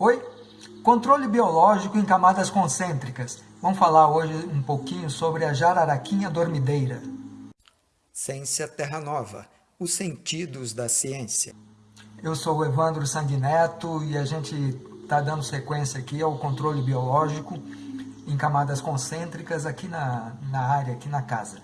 Oi? Controle biológico em camadas concêntricas. Vamos falar hoje um pouquinho sobre a jararaquinha dormideira. Ciência Terra Nova, os sentidos da ciência. Eu sou o Evandro Sanguineto e a gente está dando sequência aqui ao controle biológico em camadas concêntricas aqui na, na área, aqui na casa.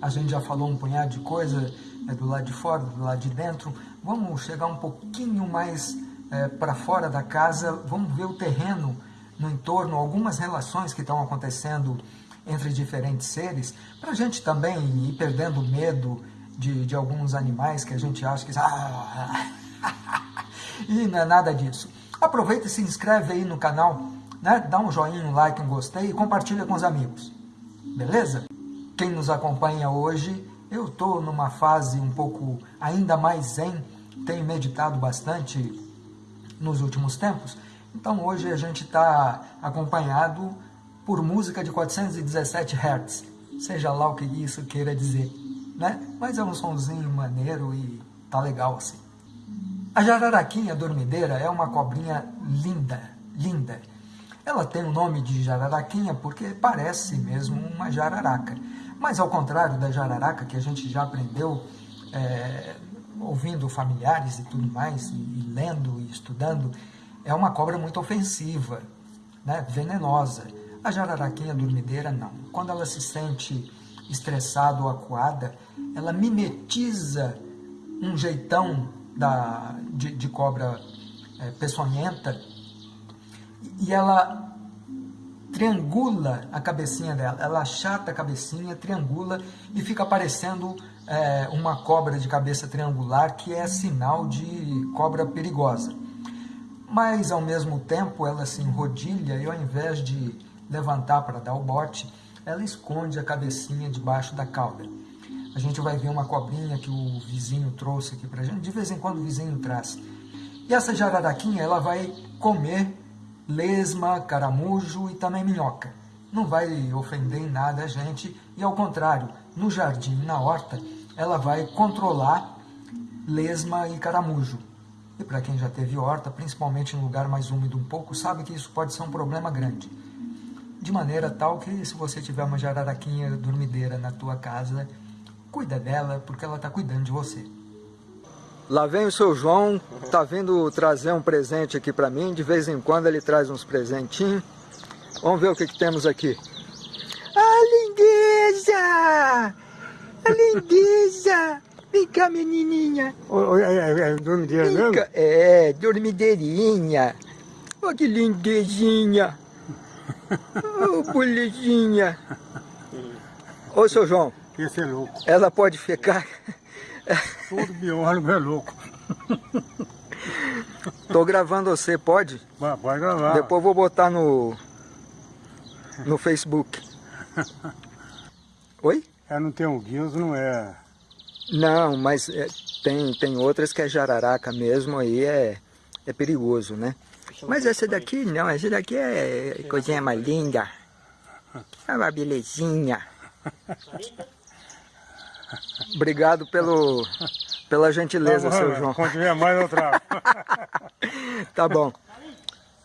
A gente já falou um punhado de coisa é, do lado de fora, do lado de dentro. Vamos chegar um pouquinho mais é, para fora da casa, vamos ver o terreno no entorno, algumas relações que estão acontecendo entre diferentes seres, para a gente também ir perdendo medo de, de alguns animais que a gente acha que... Ah, e não é nada disso. Aproveita e se inscreve aí no canal, né? dá um joinha, um like, um gostei e compartilha com os amigos. Beleza? Quem nos acompanha hoje, eu estou numa fase um pouco ainda mais zen, tenho meditado bastante nos últimos tempos, então hoje a gente está acompanhado por música de 417 Hz, seja lá o que isso queira dizer, né? Mas é um sonzinho maneiro e tá legal assim. A jararaquinha dormideira é uma cobrinha linda, linda. Ela tem o nome de jararaquinha porque parece mesmo uma jararaca. Mas ao contrário da jararaca, que a gente já aprendeu é, ouvindo familiares e tudo mais, e, e, lendo e estudando, é uma cobra muito ofensiva, né, venenosa. A jararaquinha dormideira não. Quando ela se sente estressada ou acuada, ela mimetiza um jeitão da, de, de cobra é, peçonhenta e ela triangula a cabecinha dela, ela achata a cabecinha, triangula e fica parecendo é, uma cobra de cabeça triangular, que é sinal de cobra perigosa. Mas, ao mesmo tempo, ela se enrodilha e, ao invés de levantar para dar o bote, ela esconde a cabecinha debaixo da cauda. A gente vai ver uma cobrinha que o vizinho trouxe aqui para gente, de vez em quando o vizinho traz. E essa jararaquinha, ela vai comer lesma, caramujo e também minhoca. Não vai ofender em nada a gente e, ao contrário, no jardim, na horta, ela vai controlar lesma e caramujo. E para quem já teve horta, principalmente em lugar mais úmido um pouco, sabe que isso pode ser um problema grande. De maneira tal que se você tiver uma jararaquinha dormideira na tua casa, cuida dela, porque ela está cuidando de você. Lá vem o seu João, tá vindo trazer um presente aqui para mim. De vez em quando ele traz uns presentinhos. Vamos ver o que, que temos aqui. A lindeza! A lindeza! Vem cá, menininha. É, é, é dormideira mesmo? Cá. É, dormideirinha. Olha que lindezinha. Ô, oh, bolezinha. Ô, seu João. Esse é louco. Ela pode ficar... Todo biólogo é louco. Tô gravando você, pode? Pode gravar. Depois vou botar no, no Facebook. Oi? É, não tem um guios, não é... Não, mas é, tem, tem outras que é jararaca mesmo, aí é, é perigoso, né? Mas essa daqui não, essa daqui é coisinha mais linda. É uma belezinha. Obrigado pelo, pela gentileza, tá bom, seu João. Quando tiver mais outra. tá bom.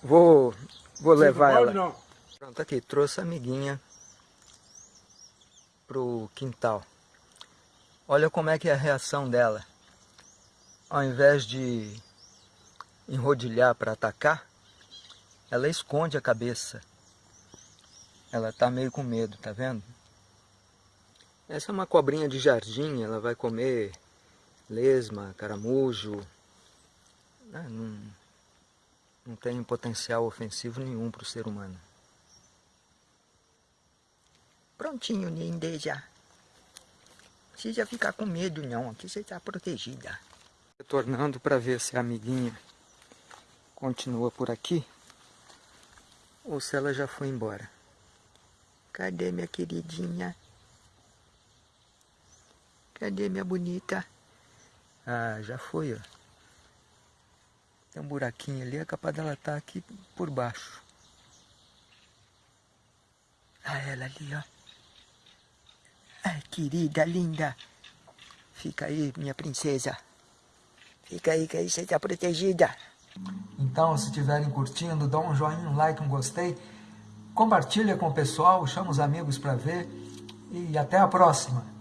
Vou, vou levar ela. Não. Pronto, aqui, trouxe a amiguinha pro quintal. Olha como é que é a reação dela. Ao invés de enrodilhar para atacar, ela esconde a cabeça. Ela tá meio com medo, tá vendo? Essa é uma cobrinha de jardim, ela vai comer lesma, caramujo. Né? Não, não tem potencial ofensivo nenhum para o ser humano. Prontinho, Ninde, já. Não precisa ficar com medo não, aqui você está protegida. Retornando para ver se a amiguinha continua por aqui ou se ela já foi embora. Cadê minha queridinha? Cadê minha bonita? Ah, já foi, ó. Tem um buraquinho ali, é capaz dela estar tá aqui por baixo. Ah, ela ali, ó. Querida, linda. Fica aí, minha princesa. Fica aí, que aí você está protegida. Então, se estiverem curtindo, dá um joinha, um like, um gostei. Compartilha com o pessoal, chama os amigos para ver. E até a próxima.